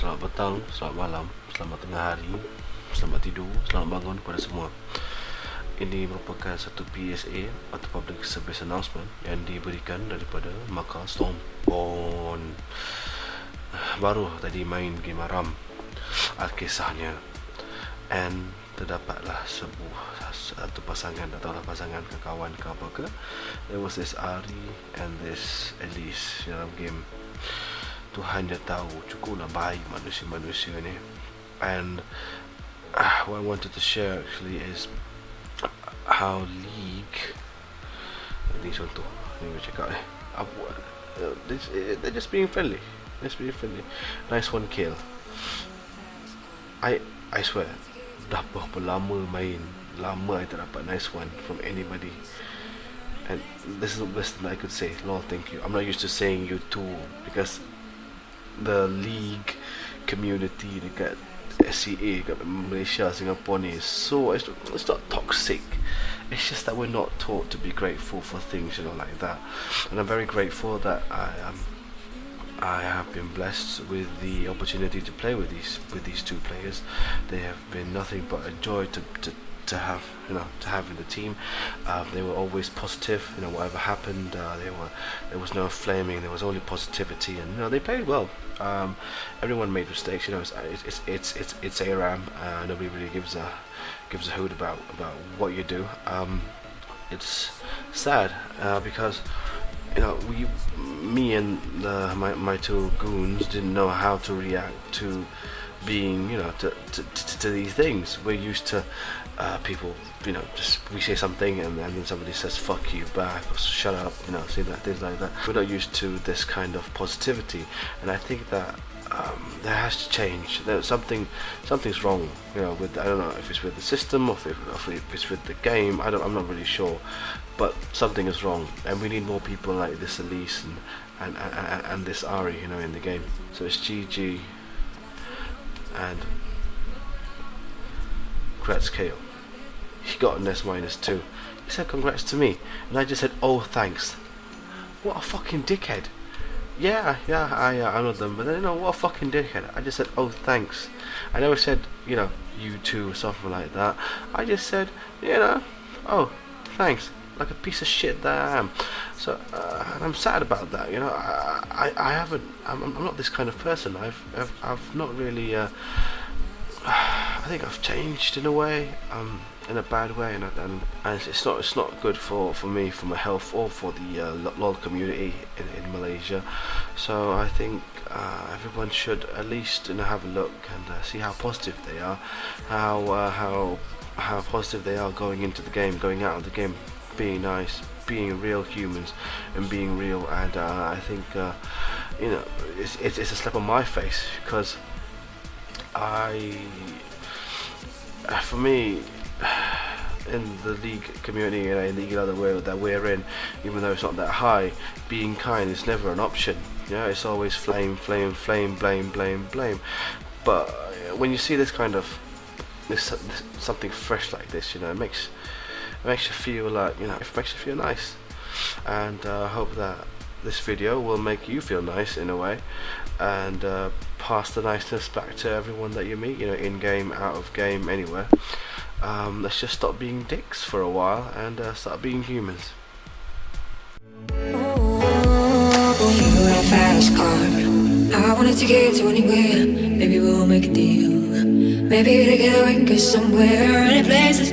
selamat petang, selamat malam, selamat tengah hari, selamat tidur, selamat bangun kepada semua. Ini merupakan satu PSA atau Public Service Announcement yang diberikan daripada Maka Stormborn. Baru tadi main game Aram Alkisahnya And terdapatlah sebuah satu pasangan atau lah pasangan ke kawan ke apa ke There was this Ari and this Elise dalam game Tuhan dia tahu cukuplah baik manusia-manusia ni. And uh, what I wanted to share actually is how League ni contoh ni saya cakap eh apa uh, this, uh, they're just being friendly. Just being friendly. Nice one kill. I I swear dah berapa lama main lama I tak dapat nice one from anybody. And this is the best that I could say. Lord thank you. I'm not used to saying you too because the league community dekat SEA dekat Malaysia Singapore ni so it's, it's not toxic. It's just that we're not taught to be grateful for things you know like that. And I'm very grateful that I am um, I have been blessed with the opportunity to play with these with these two players. They have been nothing but a joy to, to to have you know to have in the team. Um, they were always positive you know whatever happened uh, they were there was no flaming there was only positivity and you know they played well. Um, everyone made mistakes you know it's it's it's it's, it's ARAM uh, nobody really gives a gives a hoot about about what you do. Um, it's sad uh, because you know we me and the, my, my two goons didn't know how to react to being you know to, to, to, to these things we're used to uh, people, you know, just we say something and, then somebody says "fuck you" back or "shut up," you know, say that things like that. We're not used to this kind of positivity, and I think that um, that has to change. There's something, something's wrong. You know, with I don't know if it's with the system or if, or if it's with the game. I don't. I'm not really sure, but something is wrong, and we need more people like this Elise and and and, and this Ahri, you know, in the game. So it's GG and Kratz Kale he got an S minus two. He said congrats to me, and I just said oh thanks. What a fucking dickhead. Yeah, yeah, I, uh, I know them, but then you know what a fucking dickhead. I just said oh thanks. I never said you know you too or something like that. I just said you know oh thanks like a piece of shit that I am. So uh, I'm sad about that. You know, I I, I haven't. I'm, I'm not this kind of person. I've I've, I've not really. Uh, I think I've changed in a way. Um, in a bad way, and, and, and it's not it's not good for, for me, for my health, or for the uh, LOL community in, in Malaysia. So I think uh, everyone should at least you know, have a look and uh, see how positive they are, how uh, how how positive they are going into the game, going out of the game, being nice, being real humans, and being real. And uh, I think uh, you know it's, it's it's a slap on my face because I for me in the league community and in the other world that we're in, even though it's not that high, being kind is never an option. Yeah, it's always flame, flame, flame, blame, blame, blame. But uh, when you see this kind of this, this something fresh like this, you know, it makes it makes you feel like you know, it makes you feel nice. And uh, I hope that this video will make you feel nice in a way, and uh, pass the niceness back to everyone that you meet. You know, in game, out of game, anywhere um, let's just stop being dicks for a while and uh, start being humans. I wanna take it to anywhere Maybe we'll make a deal Maybe together we can go somewhere Any place is